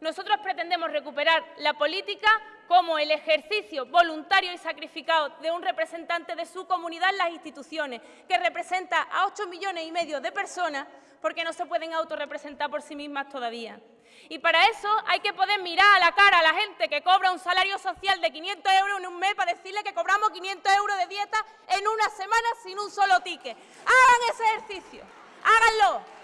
Nosotros pretendemos recuperar la política como el ejercicio voluntario y sacrificado de un representante de su comunidad en las instituciones, que representa a 8 millones y medio de personas porque no se pueden autorrepresentar por sí mismas todavía. Y para eso hay que poder mirar a la cara a la gente que cobra un salario social de 500 euros en un mes para decirle que cobramos 500 euros de dieta en una semana sin un solo ticket. Hagan ese ejercicio, háganlo.